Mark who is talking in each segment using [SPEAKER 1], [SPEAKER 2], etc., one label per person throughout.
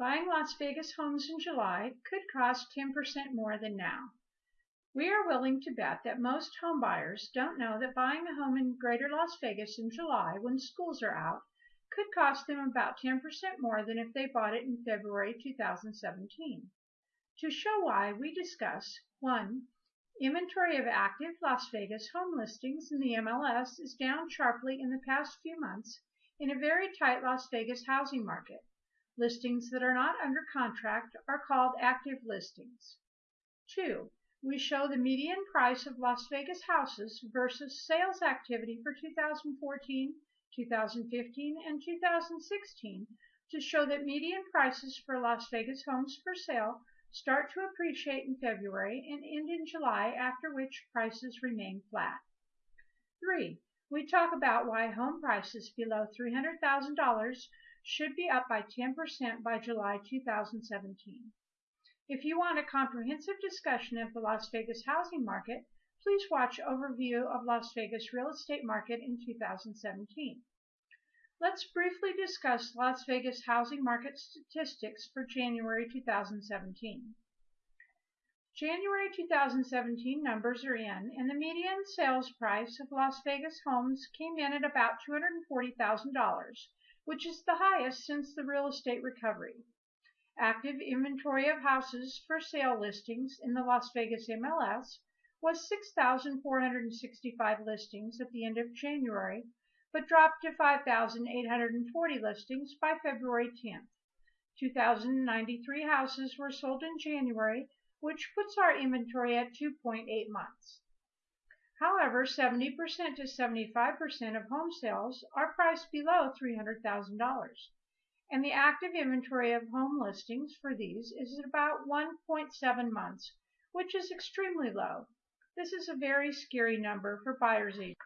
[SPEAKER 1] Buying Las Vegas homes in July could cost 10% more than now. We are willing to bet that most homebuyers don't know that buying a home in greater Las Vegas in July when schools are out could cost them about 10% more than if they bought it in February 2017. To show why, we discuss 1. Inventory of active Las Vegas home listings in the MLS is down sharply in the past few months in a very tight Las Vegas housing market. Listings that are not under contract are called active listings. 2. We show the median price of Las Vegas houses versus sales activity for 2014, 2015, and 2016 to show that median prices for Las Vegas homes for sale start to appreciate in February and end in July, after which prices remain flat. 3. We talk about why home prices below $300,000 should be up by 10% by July 2017. If you want a comprehensive discussion of the Las Vegas housing market, please watch Overview of Las Vegas Real Estate Market in 2017. Let's briefly discuss Las Vegas housing market statistics for January 2017. January 2017 numbers are in, and the median sales price of Las Vegas homes came in at about $240,000, which is the highest since the real estate recovery. Active inventory of houses for sale listings in the Las Vegas MLS was 6,465 listings at the end of January, but dropped to 5,840 listings by February 10th. 2,093 houses were sold in January, which puts our inventory at 2.8 months. However, 70% to 75% of home sales are priced below $300,000, and the active inventory of home listings for these is about 1.7 months, which is extremely low. This is a very scary number for buyers agents.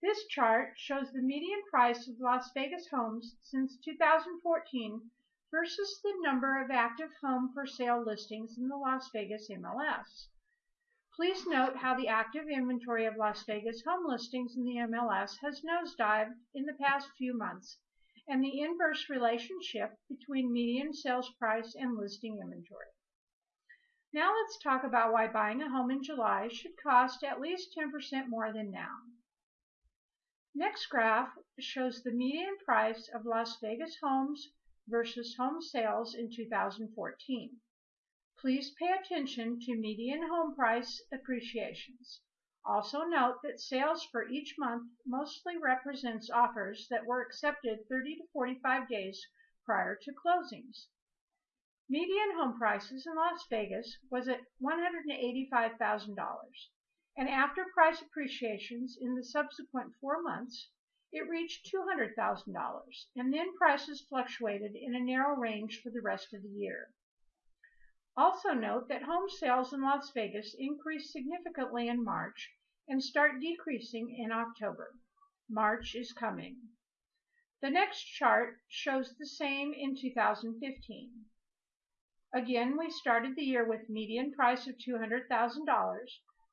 [SPEAKER 1] This chart shows the median price of Las Vegas homes since 2014 versus the number of active home for sale listings in the Las Vegas MLS. Please note how the active inventory of Las Vegas home listings in the MLS has nosedived in the past few months and the inverse relationship between median sales price and listing inventory. Now let's talk about why buying a home in July should cost at least 10% more than now. Next graph shows the median price of Las Vegas homes versus home sales in 2014. Please pay attention to median home price appreciations. Also note that sales for each month mostly represents offers that were accepted 30 to 45 days prior to closings. Median home prices in Las Vegas was at $185,000, and after price appreciations in the subsequent four months, it reached $200,000, and then prices fluctuated in a narrow range for the rest of the year. Also note that home sales in Las Vegas increase significantly in March and start decreasing in October. March is coming. The next chart shows the same in 2015. Again, we started the year with median price of $200,000.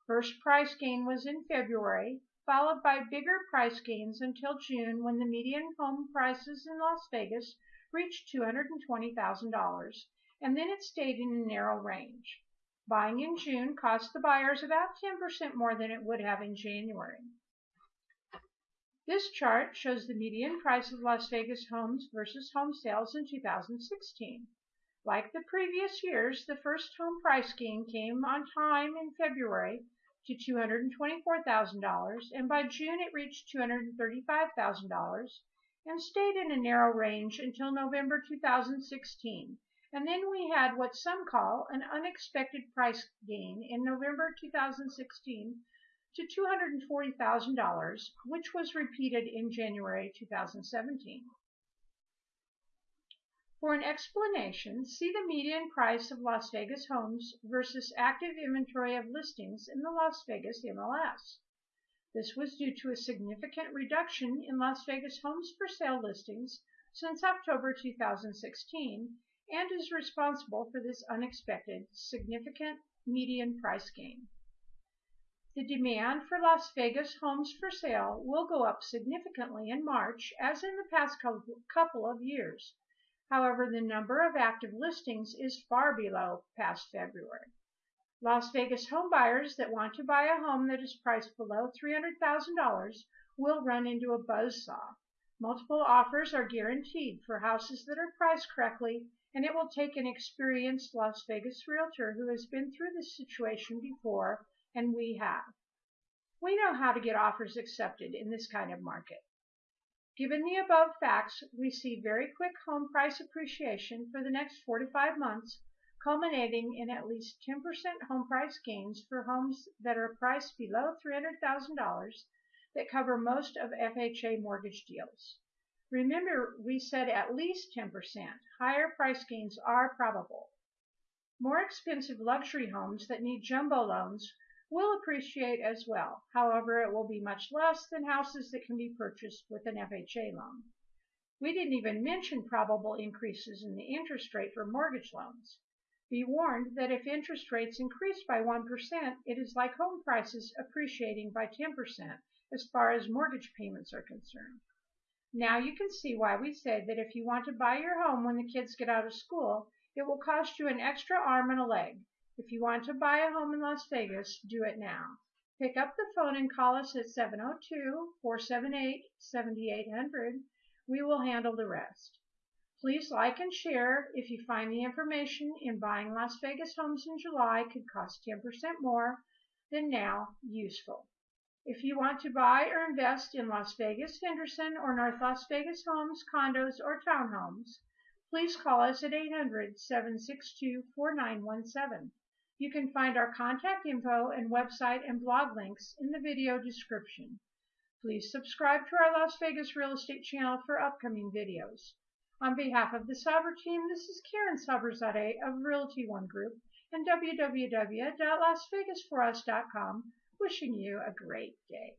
[SPEAKER 1] First price gain was in February, followed by bigger price gains until June when the median home prices in Las Vegas reached $220,000 and then it stayed in a narrow range. Buying in June cost the buyers about 10% more than it would have in January. This chart shows the median price of Las Vegas homes versus home sales in 2016. Like the previous years, the first home price gain came on time in February to $224,000 and by June it reached $235,000 and stayed in a narrow range until November 2016 and then we had what some call an unexpected price gain in November 2016 to $240,000, which was repeated in January 2017. For an explanation, see the median price of Las Vegas homes versus active inventory of listings in the Las Vegas MLS. This was due to a significant reduction in Las Vegas homes for sale listings since October 2016 and is responsible for this unexpected, significant median price gain. The demand for Las Vegas homes for sale will go up significantly in March as in the past couple of years. However, the number of active listings is far below past February. Las Vegas homebuyers that want to buy a home that is priced below $300,000 will run into a buzzsaw. Multiple offers are guaranteed for houses that are priced correctly and it will take an experienced Las Vegas realtor who has been through this situation before, and we have. We know how to get offers accepted in this kind of market. Given the above facts, we see very quick home price appreciation for the next four to five months, culminating in at least 10% home price gains for homes that are priced below $300,000 that cover most of FHA mortgage deals. Remember, we said at least 10%. Higher price gains are probable. More expensive luxury homes that need jumbo loans will appreciate as well. However, it will be much less than houses that can be purchased with an FHA loan. We didn't even mention probable increases in the interest rate for mortgage loans. Be warned that if interest rates increase by 1%, it is like home prices appreciating by 10% as far as mortgage payments are concerned. Now you can see why we said that if you want to buy your home when the kids get out of school, it will cost you an extra arm and a leg. If you want to buy a home in Las Vegas, do it now. Pick up the phone and call us at 702-478-7800. We will handle the rest. Please like and share if you find the information in buying Las Vegas homes in July could cost 10% more than now useful. If you want to buy or invest in Las Vegas, Henderson, or North Las Vegas homes, condos, or townhomes, please call us at 800 762 4917. You can find our contact info and website and blog links in the video description. Please subscribe to our Las Vegas real estate channel for upcoming videos. On behalf of the Sauber team, this is Karen Sauberzadeh of Realty One Group and www.lasvegasforus.com Wishing you a great day.